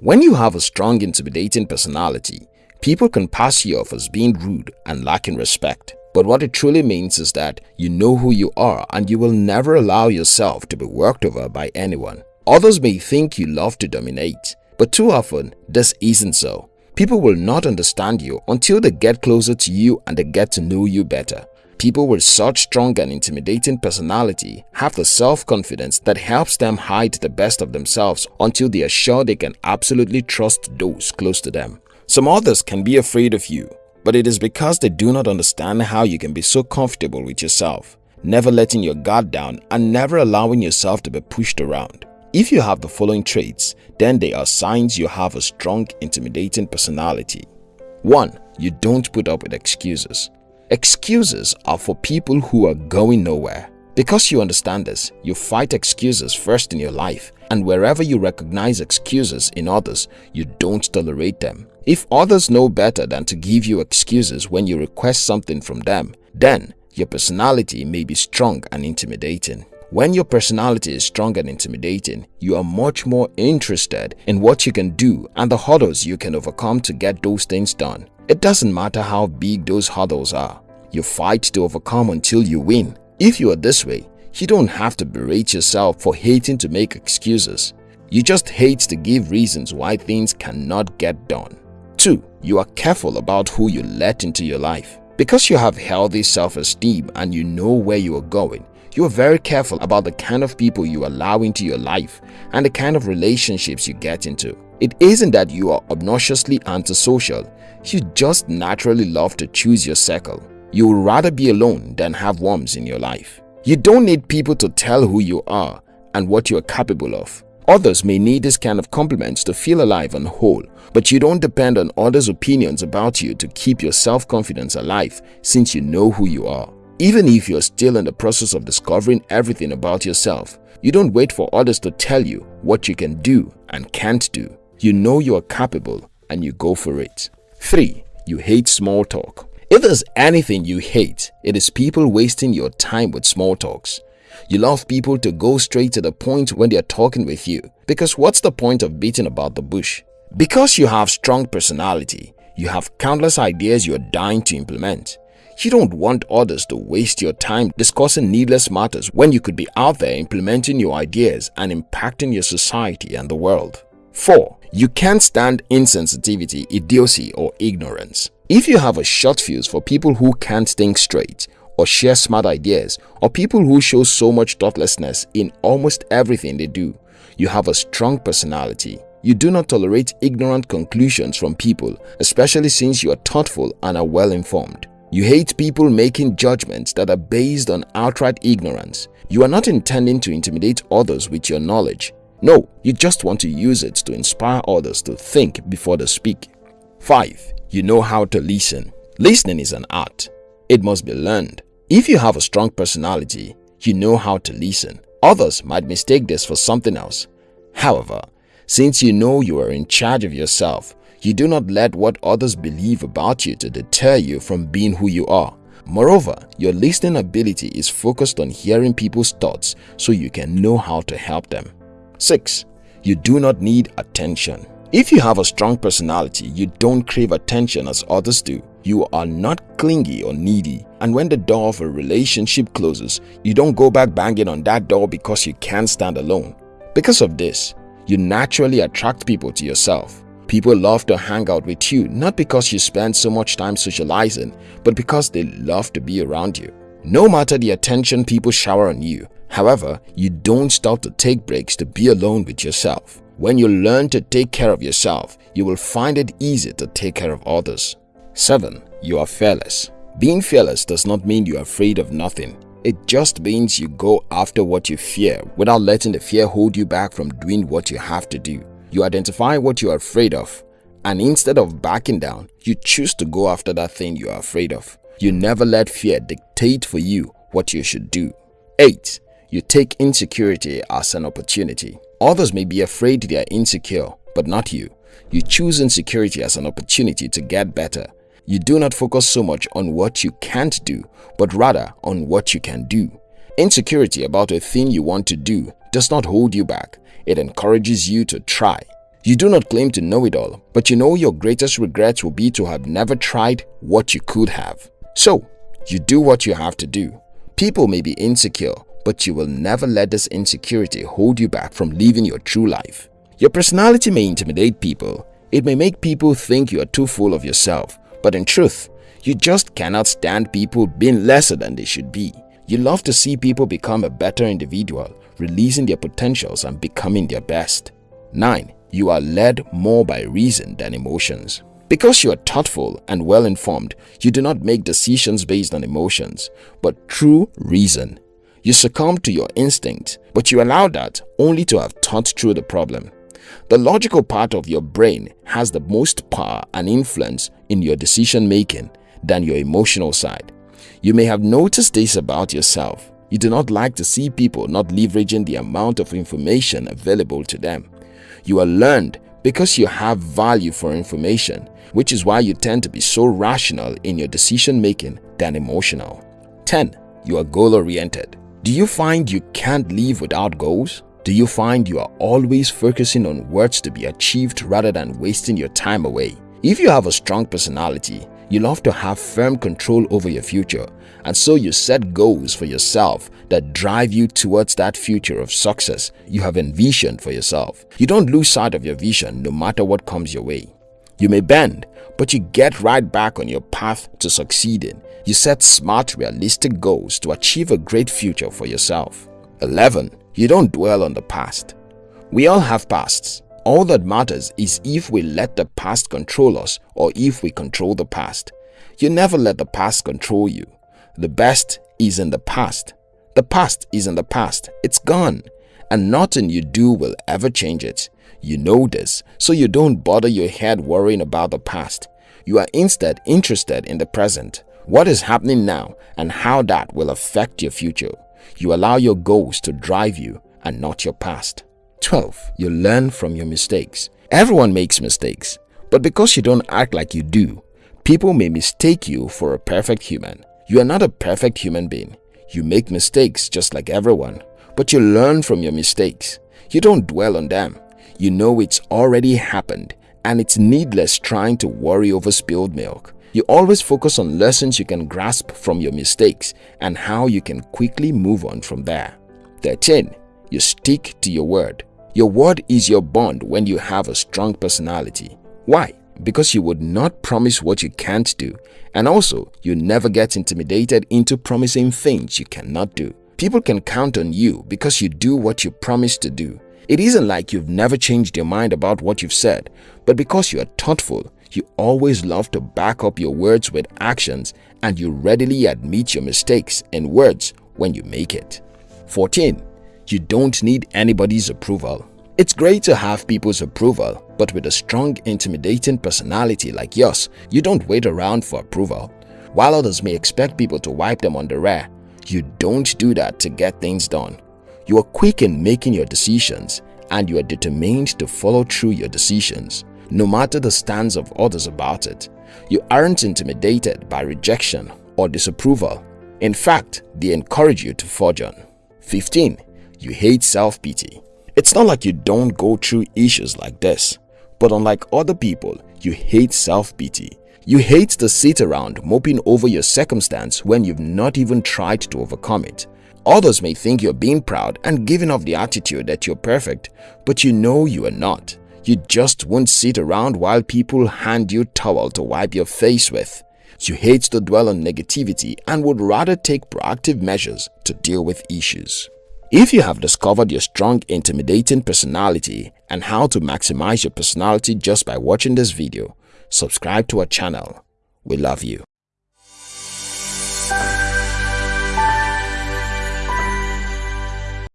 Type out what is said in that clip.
When you have a strong intimidating personality, people can pass you off as being rude and lacking respect. But what it truly means is that you know who you are and you will never allow yourself to be worked over by anyone. Others may think you love to dominate, but too often this isn't so. People will not understand you until they get closer to you and they get to know you better. People with such strong and intimidating personality have the self-confidence that helps them hide the best of themselves until they are sure they can absolutely trust those close to them. Some others can be afraid of you, but it is because they do not understand how you can be so comfortable with yourself, never letting your guard down and never allowing yourself to be pushed around. If you have the following traits, then they are signs you have a strong, intimidating personality. 1. You don't put up with excuses. Excuses are for people who are going nowhere. Because you understand this, you fight excuses first in your life and wherever you recognize excuses in others, you don't tolerate them. If others know better than to give you excuses when you request something from them, then your personality may be strong and intimidating. When your personality is strong and intimidating, you are much more interested in what you can do and the hurdles you can overcome to get those things done. It doesn't matter how big those hurdles are. You fight to overcome until you win. If you are this way, you don't have to berate yourself for hating to make excuses. You just hate to give reasons why things cannot get done. 2. You are careful about who you let into your life. Because you have healthy self-esteem and you know where you are going, you are very careful about the kind of people you allow into your life and the kind of relationships you get into. It isn't that you are obnoxiously antisocial, you just naturally love to choose your circle. You would rather be alone than have worms in your life. You don't need people to tell who you are and what you are capable of. Others may need this kind of compliments to feel alive and whole, but you don't depend on others' opinions about you to keep your self-confidence alive since you know who you are. Even if you're still in the process of discovering everything about yourself, you don't wait for others to tell you what you can do and can't do. You know you are capable and you go for it. 3. You hate small talk. If there's anything you hate, it is people wasting your time with small talks. You love people to go straight to the point when they are talking with you because what's the point of beating about the bush? Because you have strong personality, you have countless ideas you are dying to implement. You don't want others to waste your time discussing needless matters when you could be out there implementing your ideas and impacting your society and the world. 4. You can't stand insensitivity, idiocy or ignorance. If you have a short fuse for people who can't think straight or share smart ideas or people who show so much thoughtlessness in almost everything they do, you have a strong personality. You do not tolerate ignorant conclusions from people, especially since you are thoughtful and are well informed. You hate people making judgments that are based on outright ignorance. You are not intending to intimidate others with your knowledge. No, you just want to use it to inspire others to think before they speak. 5. You know how to listen. Listening is an art. It must be learned. If you have a strong personality, you know how to listen. Others might mistake this for something else. However, since you know you are in charge of yourself, you do not let what others believe about you to deter you from being who you are. Moreover, your listening ability is focused on hearing people's thoughts so you can know how to help them. 6. You do not need attention. If you have a strong personality, you don't crave attention as others do. You are not clingy or needy and when the door of a relationship closes, you don't go back banging on that door because you can't stand alone. Because of this, you naturally attract people to yourself. People love to hang out with you not because you spend so much time socializing, but because they love to be around you. No matter the attention people shower on you, however, you don't stop to take breaks to be alone with yourself. When you learn to take care of yourself, you will find it easy to take care of others. 7. You are fearless. Being fearless does not mean you are afraid of nothing. It just means you go after what you fear without letting the fear hold you back from doing what you have to do. You identify what you are afraid of and instead of backing down, you choose to go after that thing you are afraid of. You never let fear dictate for you what you should do. 8. You take insecurity as an opportunity. Others may be afraid they are insecure, but not you. You choose insecurity as an opportunity to get better. You do not focus so much on what you can't do, but rather on what you can do. Insecurity about a thing you want to do does not hold you back. It encourages you to try. You do not claim to know it all, but you know your greatest regret will be to have never tried what you could have. So, you do what you have to do. People may be insecure, but you will never let this insecurity hold you back from living your true life. Your personality may intimidate people. It may make people think you are too full of yourself, but in truth, you just cannot stand people being lesser than they should be. You love to see people become a better individual, releasing their potentials and becoming their best. 9. You are led more by reason than emotions. Because you are thoughtful and well-informed, you do not make decisions based on emotions, but true reason. You succumb to your instinct, but you allow that only to have thought through the problem. The logical part of your brain has the most power and influence in your decision-making than your emotional side. You may have noticed this about yourself. You do not like to see people not leveraging the amount of information available to them. You are learned because you have value for information, which is why you tend to be so rational in your decision making than emotional. 10. You are goal-oriented. Do you find you can't live without goals? Do you find you are always focusing on words to be achieved rather than wasting your time away? If you have a strong personality, you love to have firm control over your future and so you set goals for yourself that drive you towards that future of success you have envisioned for yourself. You don't lose sight of your vision no matter what comes your way. You may bend, but you get right back on your path to succeeding. You set smart, realistic goals to achieve a great future for yourself. 11. You don't dwell on the past. We all have pasts. All that matters is if we let the past control us or if we control the past. You never let the past control you. The best is in the past. The past is in the past. It's gone. And nothing you do will ever change it. You know this, so you don't bother your head worrying about the past. You are instead interested in the present, what is happening now and how that will affect your future. You allow your goals to drive you and not your past. 12. You learn from your mistakes. Everyone makes mistakes, but because you don't act like you do, people may mistake you for a perfect human. You are not a perfect human being. You make mistakes just like everyone, but you learn from your mistakes. You don't dwell on them. You know it's already happened and it's needless trying to worry over spilled milk. You always focus on lessons you can grasp from your mistakes and how you can quickly move on from there. 13. You stick to your word. Your word is your bond when you have a strong personality. Why? because you would not promise what you can't do and also you never get intimidated into promising things you cannot do. People can count on you because you do what you promise to do. It isn't like you've never changed your mind about what you've said, but because you are thoughtful, you always love to back up your words with actions and you readily admit your mistakes in words when you make it. 14. You don't need anybody's approval. It's great to have people's approval, but with a strong, intimidating personality like yours, you don't wait around for approval. While others may expect people to wipe them on the rear, you don't do that to get things done. You are quick in making your decisions and you are determined to follow through your decisions, no matter the stance of others about it. You aren't intimidated by rejection or disapproval. In fact, they encourage you to forge on. 15. You hate self-pity. It's not like you don't go through issues like this, but unlike other people, you hate self-pity. You hate to sit around moping over your circumstance when you've not even tried to overcome it. Others may think you're being proud and giving off the attitude that you're perfect, but you know you are not. You just won't sit around while people hand you towel to wipe your face with. You hate to dwell on negativity and would rather take proactive measures to deal with issues. If you have discovered your strong intimidating personality and how to maximize your personality just by watching this video, subscribe to our channel. We love you.